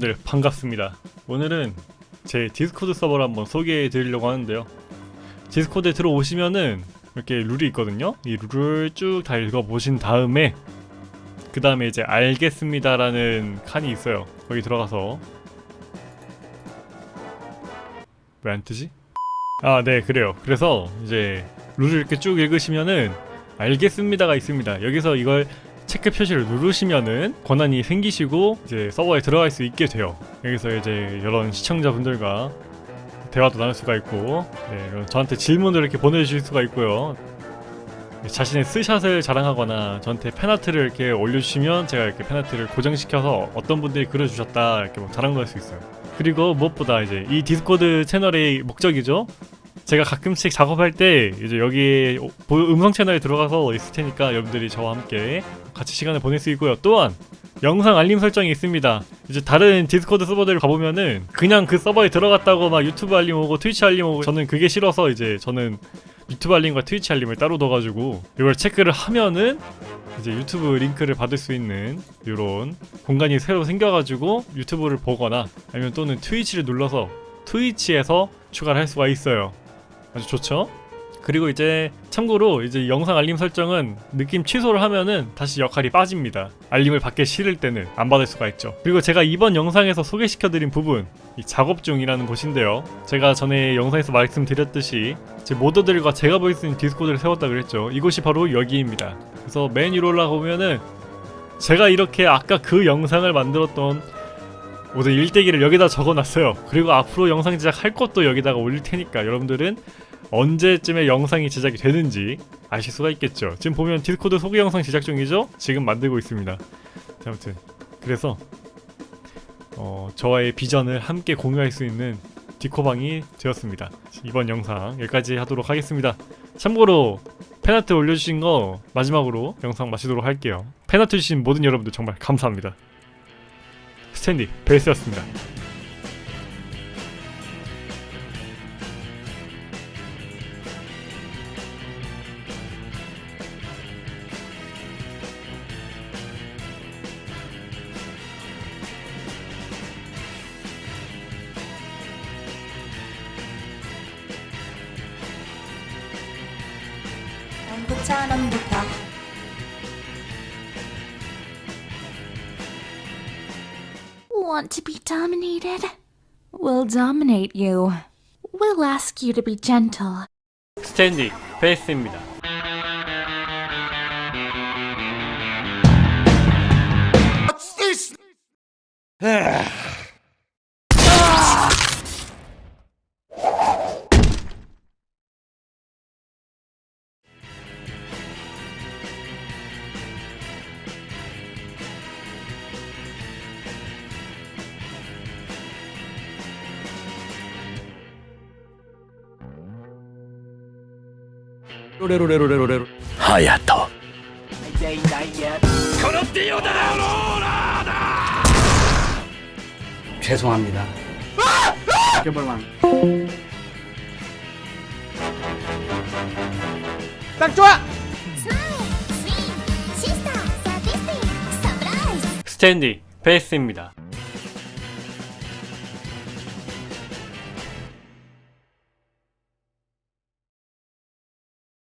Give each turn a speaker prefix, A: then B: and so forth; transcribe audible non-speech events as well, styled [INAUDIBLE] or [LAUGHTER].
A: 네 반갑습니다. 오늘은 제 디스코드 서버를 한번 소개해 드리려고 하는데요. 디스코드에 들어오시면은 이렇게 룰이 있거든요. 이 룰을 쭉 다 읽어보신 다음에 그 다음에 이제 알겠습니다 라는 칸이 있어요. 거기 들어가서. 왜 안 뜨지? 아 네 그래요. 그래서 이제 룰을 이렇게 쭉 읽으시면은 알겠습니다가 있습니다. 여기서 이걸 체크 표시를 누르시면은 권한이 생기시고 이제 서버에 들어갈 수 있게 돼요. 여기서 이제 이런 시청자분들과 대화도 나눌 수가 있고 네, 저한테 질문을 이렇게 보내주실 수가 있고요. 자신의 스샷을 자랑하거나 저한테 fan art를 이렇게 올려주시면 제가 이렇게 fan art를 고정시켜서 어떤 분들이 그려주셨다 이렇게 뭐 자랑도 할 수 있어요. 그리고 무엇보다 이제 이 디스코드 채널의 목적이죠. 제가 가끔씩 작업할 때 이제 여기 음성 채널에 들어가서 있을 테니까 여러분들이 저와 함께 같이 시간을 보낼 수 있고요. 또한 영상 알림 설정이 있습니다. 이제 다른 디스코드 서버들 가보면은 그냥 그 서버에 들어갔다고 막 유튜브 알림 오고 트위치 알림 오고 저는 그게 싫어서 이제 저는 유튜브 알림과 트위치 알림을 따로 둬가지고 이걸 체크를 하면은 이제 유튜브 링크를 받을 수 있는 이런 공간이 새로 생겨가지고 유튜브를 보거나 아니면 또는 트위치를 눌러서 트위치에서 추가를 할 수가 있어요. 아주 좋죠? 그리고 이제 참고로 이제 영상 알림 설정은 느낌 취소를 하면은 다시 역할이 빠집니다. 알림을 받기 싫을 때는 안 받을 수가 있죠. 그리고 제가 이번 영상에서 소개시켜드린 부분 이 작업 중이라는 곳인데요. 제가 전에 영상에서 말씀드렸듯이 제 모더들과 제가 볼수 있는 디스코드를 세웠다 그랬죠. 이곳이 바로 여기입니다. 그래서 맨 위로 올라가 보면은 제가 이렇게 아까 그 영상을 만들었던 모든 일대기를 여기다 적어놨어요. 그리고 앞으로 영상 제작할 것도 여기다가 올릴 테니까 여러분들은 언제쯤에 영상이 제작이 되는지 아실 수가 있겠죠. 지금 보면 디스코드 소개 영상 제작 중이죠? 지금 만들고 있습니다. 자, 아무튼 그래서 어, 저와의 비전을 함께 공유할 수 있는 디코방이 되었습니다. 이번 영상 여기까지 하도록 하겠습니다. 참고로 fan art 올려주신 거 마지막으로 영상 마치도록 할게요. fan art 주신 모든 여러분들 정말 감사합니다. 스탠디 베이스였습니다.
B: 부천원부터 Want to be dominated? We'll dominate you. We'll ask you to be gentle.
A: 스탠디 베이스입니다. [SIGHS]
C: 로레로레로레로레로
D: 隼人
C: 죄송합니다. 개발만 딱 좋아!
A: 스탠디 베이스입니다.